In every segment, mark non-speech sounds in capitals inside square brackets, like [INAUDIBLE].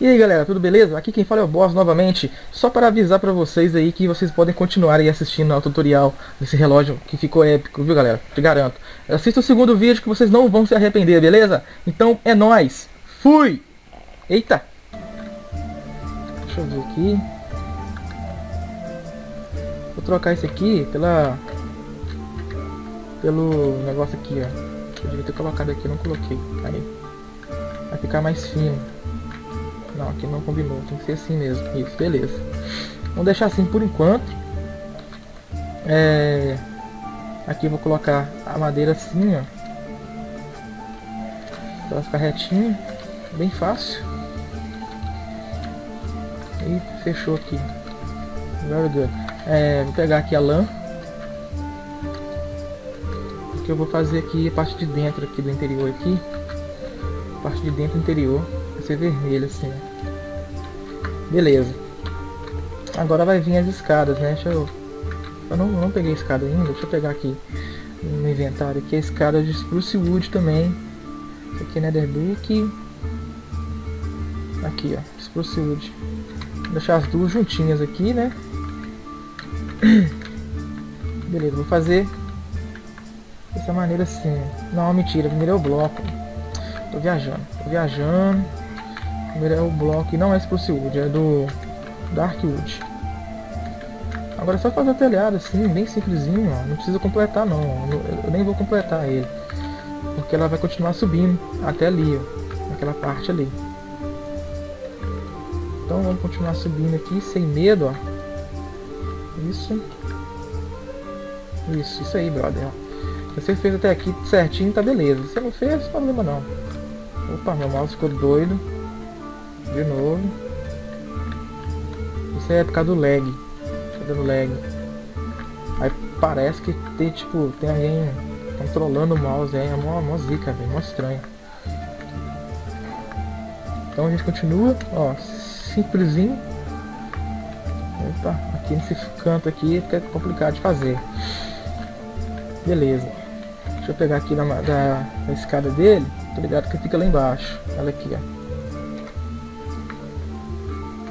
E aí galera, tudo beleza? Aqui quem fala é o Boss novamente, só para avisar para vocês aí que vocês podem continuar aí assistindo ao tutorial desse relógio que ficou épico, viu galera? Te garanto. Assista o segundo vídeo que vocês não vão se arrepender, beleza? Então é nóis! Fui! Eita! Deixa eu ver aqui. Vou trocar esse aqui pela... Pelo negócio aqui, ó. Eu devia ter colocado aqui, não coloquei. Aí. Vai ficar mais fino. Não, aqui não combinou. Tem que ser assim mesmo. Isso, beleza. Vamos deixar assim por enquanto. É... Aqui eu vou colocar a madeira assim, ó. Pra ficar retinho. Bem fácil. E fechou aqui. Very good. É, vou pegar aqui a lã. Que eu vou fazer aqui a parte de dentro aqui do interior aqui. A parte de dentro interior ser vermelho assim. Beleza. Agora vai vir as escadas, né? Deixa eu... Eu não, não peguei escada ainda. Deixa eu pegar aqui no inventário aqui a escada de Spruce Wood também. Isso aqui é Netherbrick. Aqui, ó. Spruce Wood. Vou deixar as duas juntinhas aqui, né? [CLEARS THROAT] Beleza, vou fazer dessa maneira assim. Não, mentira. Primeiro é o bloco. Tô viajando. Tô viajando é o bloco, não é Spruce Wood, é do Darkwood. Agora é só fazer o telhado assim, bem simplesinho, ó. não precisa completar não, eu nem vou completar ele. Porque ela vai continuar subindo até ali, ó, naquela parte ali. Então vamos continuar subindo aqui sem medo, ó. Isso. Isso, isso aí, brother, ó. Se você fez até aqui certinho, tá beleza. Se você não fez, problema não. Opa, meu mouse ficou doido. De novo. Isso é por causa do lag. Tá dando lag. Aí parece que tem tipo, tem alguém controlando o mouse aí. É mó, mó zica, velho. Mó estranho. Então a gente continua, ó, simplesinho. Opa, aqui nesse canto aqui fica complicado de fazer. Beleza. Deixa eu pegar aqui na, da, da escada dele. Tô ligado que fica lá embaixo. Olha aqui, ó.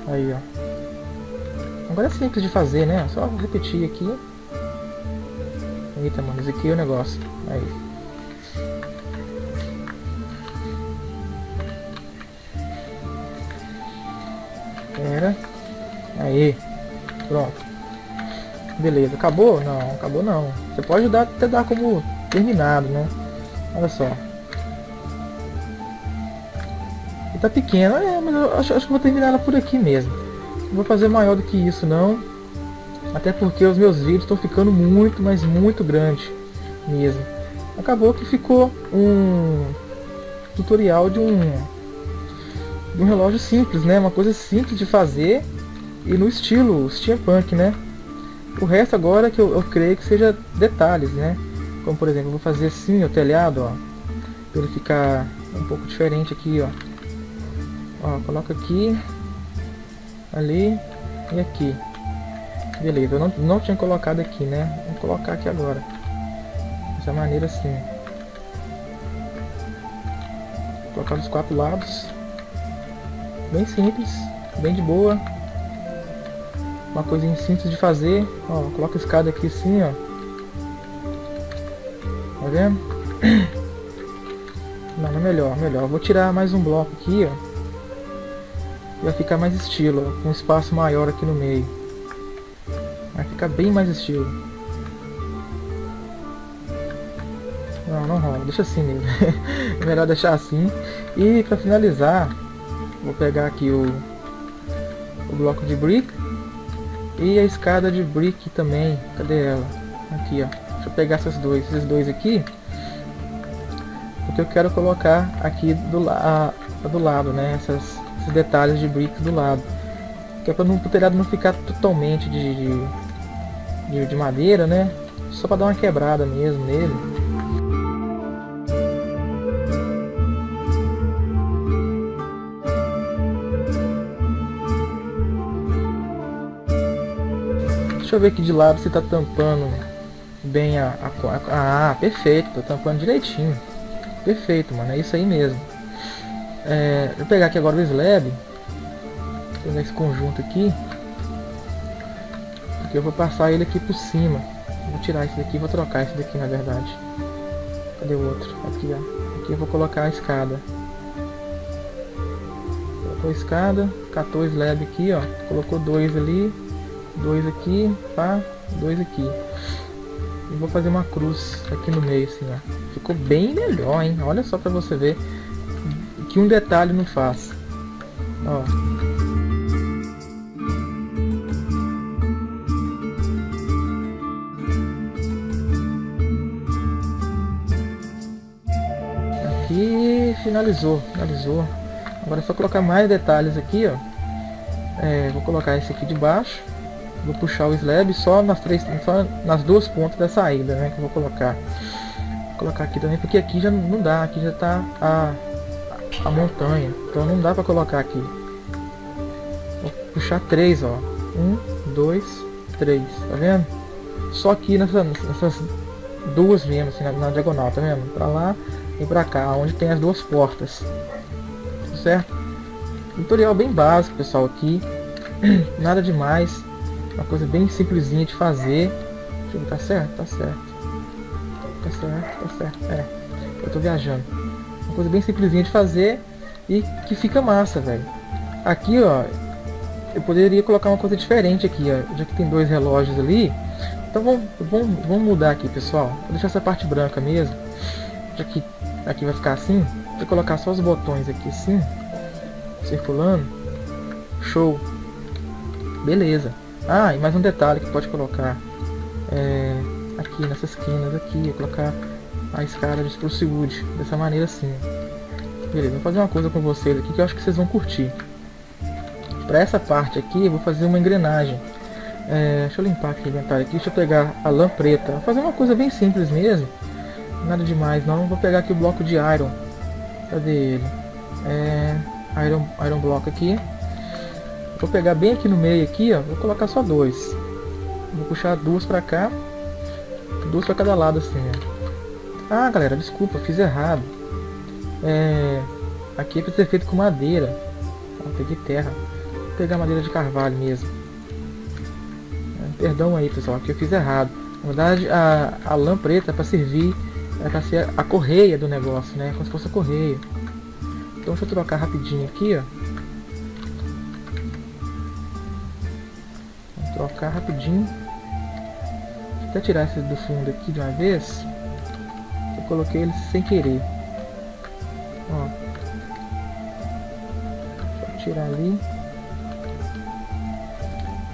Aí, ó. Agora é simples de fazer, né? Só repetir aqui. Eita, mano, aqui é o negócio. Aí. Pera. Aí. Pronto. Beleza. Acabou? Não, acabou não. Você pode dar, até dar como terminado, né? Olha só. E tá pequena, é, mas eu acho, acho que vou terminar ela por aqui mesmo. Não vou fazer maior do que isso não. Até porque os meus vídeos estão ficando muito, mas muito grande mesmo. Acabou que ficou um tutorial de um, de um relógio simples, né? Uma coisa simples de fazer e no estilo steampunk, né? O resto agora que eu, eu creio que seja detalhes, né? Como por exemplo, vou fazer assim o telhado, ó. Pra ele ficar um pouco diferente aqui, ó. Ó, coloca aqui, ali e aqui. Beleza, eu não, não tinha colocado aqui, né? Vou colocar aqui agora. Dessa maneira assim. Vou colocar dos quatro lados. Bem simples, bem de boa. Uma coisinha simples de fazer. Ó, coloca a escada aqui assim, ó. Tá vendo? [CLEARS THROAT] Não, é melhor, melhor. Vou tirar mais um bloco aqui, ó vai ficar mais estilo, com um espaço maior aqui no meio. Vai ficar bem mais estilo. Não, não rola, deixa assim mesmo. é [LAUGHS] melhor deixar assim. E para finalizar, vou pegar aqui o, o bloco de brick e a escada de brick também. Cadê ela? Aqui, ó. Deixa eu pegar esses dois, esses dois aqui. Porque eu quero colocar aqui do, a, do lado, né? Essas esses detalhes de bricks do lado. Que é para o telhado não ficar totalmente de, de, de, de madeira, né? Só para dar uma quebrada mesmo nele. Deixa eu ver aqui de lado se tá tampando bem a, a, a, Ah, perfeito, tá tampando direitinho. Perfeito, mano, é isso aí mesmo. É, vou pegar aqui agora o slab pegar esse conjunto aqui. Porque eu vou passar ele aqui por cima. Vou tirar esse daqui, vou trocar esse daqui na verdade. Cadê o outro? Aqui, ó. Aqui eu vou colocar a escada. Colocou a escada, catou o slab aqui, ó. Colocou dois ali, dois aqui, pá, dois aqui. E vou fazer uma cruz aqui no meio, assim, ó. Ficou bem melhor, hein? Olha só pra você ver que um detalhe não faz. Ó. Aqui finalizou, finalizou. Agora é só colocar mais detalhes aqui, ó. É, vou colocar esse aqui de baixo. Vou puxar o slab só nas três, só nas duas pontas da saída, né? Que eu vou colocar. Vou colocar aqui também, porque aqui já não dá, aqui já tá a, a montanha. Então não dá pra colocar aqui. Vou puxar três, ó. Um, dois, três. Tá vendo? Só aqui nessa, nessas duas mesmo, assim, na, na, diagonal, tá vendo? Pra lá e pra cá, onde tem as duas portas. Certo? Tutorial bem básico, pessoal, aqui. [CLEARS THROAT] Nada demais. Uma coisa bem simplesinha de fazer. Deixa eu ver, tá certo? Tá certo. Tá certo, tá certo. É, eu tô viajando coisa bem simplesinha de fazer e que fica massa, velho. Aqui, ó, eu poderia colocar uma coisa diferente aqui, ó, já que tem dois relógios ali. Então vamos, vamos, vamos mudar aqui, pessoal. Vou deixar essa parte branca mesmo, já que aqui vai ficar assim. Vou colocar só os botões aqui assim, circulando. Show. Beleza. Ah, e mais um detalhe que pode colocar. É, aqui nessas esquinas aqui, colocar escada de Spruce Wood, dessa maneira assim. Beleza, vou fazer uma coisa com vocês aqui que eu acho que vocês vão curtir. Para essa parte aqui eu vou fazer uma engrenagem. É, deixa eu limpar aqui o inventário aqui, deixa eu pegar a lã preta. Vou fazer uma coisa bem simples mesmo. Nada demais não, vou pegar aqui o bloco de iron. Cadê ele? É, iron, iron block aqui. Vou pegar bem aqui no meio aqui, ó. Vou colocar só dois. Vou puxar duas para cá. Duas para cada lado assim, ó. Ah, galera, desculpa, fiz errado. É, aqui é para ser feito com madeira. Ah, peguei terra. Vou pegar madeira de carvalho mesmo. É, perdão aí, pessoal, aqui eu fiz errado. Na verdade, a, a lã preta é para servir, é para ser a correia do negócio, né? Como se fosse a correia. Então deixa eu trocar rapidinho aqui, ó. Vou trocar rapidinho. Vou até tirar esse do fundo aqui de uma vez coloquei ele sem querer. Ó. Tirar ali.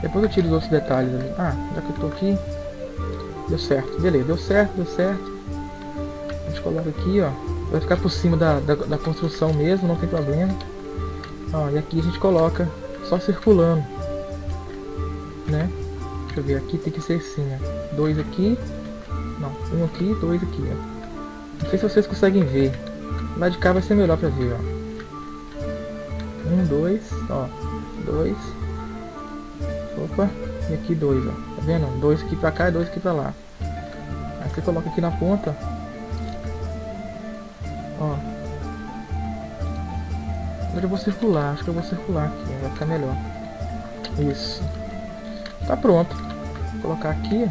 Depois eu tiro os outros detalhes ali. Ah, já que eu tô aqui. Deu certo. Beleza, deu certo, deu certo. A gente coloca aqui, ó. Vai ficar por cima da, da, da construção mesmo, não tem problema. Ó, e aqui a gente coloca só circulando. Né? Deixa eu ver, aqui tem que ser assim, ó. Dois aqui. Não, um aqui, dois aqui, ó. Não sei se vocês conseguem ver. Lá de cá vai ser melhor pra ver, ó. Um, dois, ó. Dois. Opa. E aqui dois, ó. Tá vendo? Dois aqui pra cá e dois aqui pra lá. Aí você coloca aqui na ponta. Ó. Agora eu vou circular. Acho que eu vou circular aqui. Vai ficar melhor. Isso. Tá pronto. Vou colocar aqui.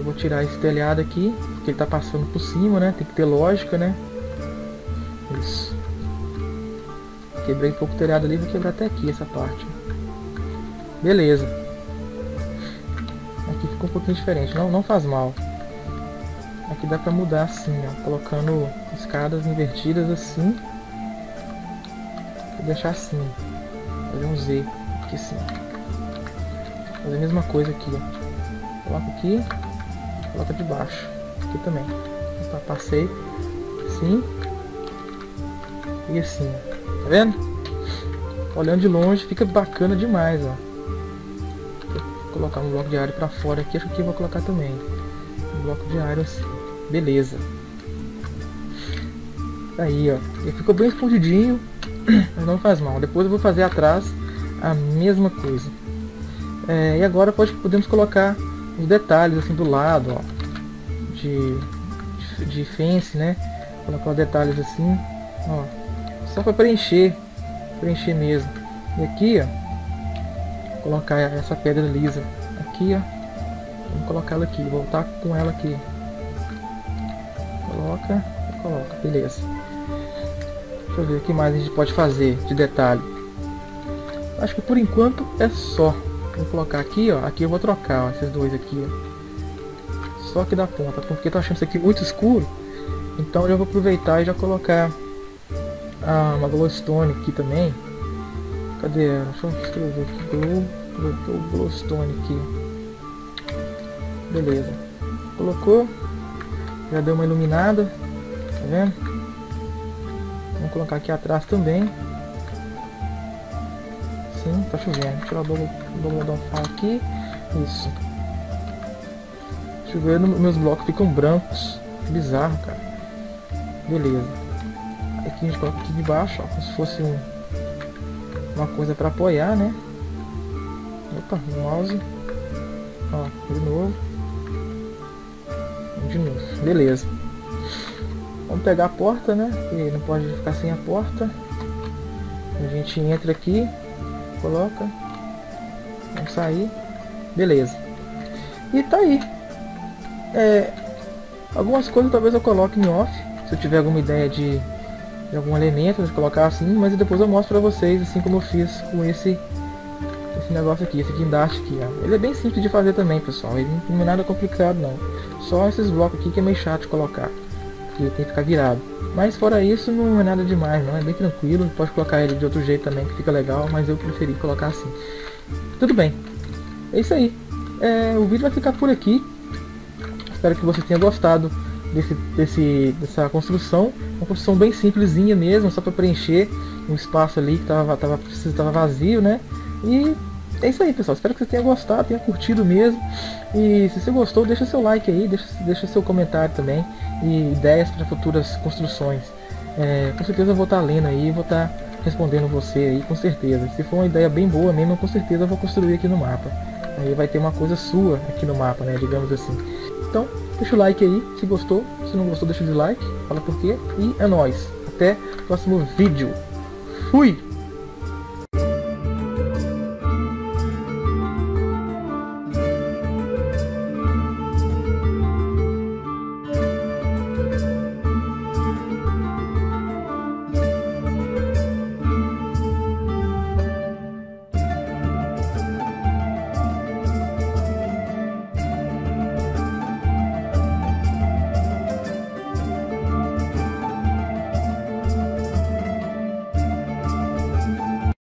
Eu vou tirar esse telhado aqui, porque ele tá passando por cima, né? Tem que ter lógica, né? Isso. Quebrei um pouco o telhado ali, vou quebrar até aqui essa parte. Beleza. Aqui ficou um pouquinho diferente, não, não faz mal. Aqui dá pra mudar assim, ó, colocando escadas invertidas assim. Deixar assim, fazer um Z aqui assim. Fazer a mesma coisa aqui, ó. Coloco aqui, coloca de baixo. Aqui também. Opa, passei. Assim. E assim. Tá vendo? Olhando de longe fica bacana demais, ó. Vou colocar um bloco de área pra fora aqui. Acho que vou colocar também. Um bloco de área assim. Beleza. Aí, ó. Ele ficou bem escondidinho. [CLEARS THROAT] Mas não faz mal. Depois eu vou fazer atrás a mesma coisa. É, e agora pode, podemos colocar os detalhes assim do lado, ó, de, de, fence, né? Colocar os detalhes assim, ó, só para preencher preencher mesmo. E aqui, ó, colocar essa pedra lisa aqui, ó. Vamos colocar ela aqui, voltar com ela aqui. Coloca, coloca, beleza. Deixa eu ver o que mais a gente pode fazer de detalhe. Acho que por enquanto é só. Vou colocar aqui, ó. Aqui eu vou trocar, ó, esses dois aqui, ó. Só aqui da ponta, porque eu tô achando isso aqui muito escuro. Então eu vou aproveitar e já colocar ah, uma glowstone aqui também. Cadê? Deixa eu escrever aqui. Glow, glowstone aqui. Beleza. Colocou. Já deu uma iluminada. Tá vendo? Vamos colocar aqui atrás também. Tá chovendo. Tirar o double aqui. Isso. Chovendo, meus blocos ficam brancos. Bizarro, cara. Beleza. Aqui a gente coloca aqui de baixo, ó, como se fosse um, uma coisa para apoiar, né? Opa, o mouse. Ó, de novo. De novo. Beleza. Vamos pegar a porta, né? Que não pode ficar sem a porta. A gente entra aqui, coloca. Vamos sair. Beleza. E tá aí. É, algumas coisas talvez eu coloque em off se eu tiver alguma ideia de, de algum elemento, de colocar assim, mas depois eu mostro pra vocês, assim como eu fiz com esse, esse negócio aqui, esse guindaste aqui, ó. Ele é bem simples de fazer também, pessoal, ele não é nada complicado não. Só esses blocos aqui que é meio chato de colocar, que tem que ficar virado. Mas fora isso, não é nada demais, não, é bem tranquilo, pode colocar ele de outro jeito também, que fica legal, mas eu preferi colocar assim. Tudo bem, é isso aí. É, o vídeo vai ficar por aqui. Espero que você tenha gostado desse, desse, dessa construção. Uma construção bem simplesinha mesmo, só para preencher um espaço ali que estava tava, tava vazio, né? E é isso aí, pessoal. Espero que você tenha gostado, tenha curtido mesmo. E se você gostou, deixa seu like aí, deixa, deixa seu comentário também. E ideias para futuras construções. É, com certeza eu vou estar tá lendo aí, vou estar tá respondendo você aí, com certeza. Se for uma ideia bem boa mesmo, com certeza eu vou construir aqui no mapa. Aí vai ter uma coisa sua aqui no mapa, né? Digamos assim. Então, deixa o like aí, se gostou. Se não gostou, deixa o dislike, fala por quê. E é nóis. Até o próximo vídeo. Fui!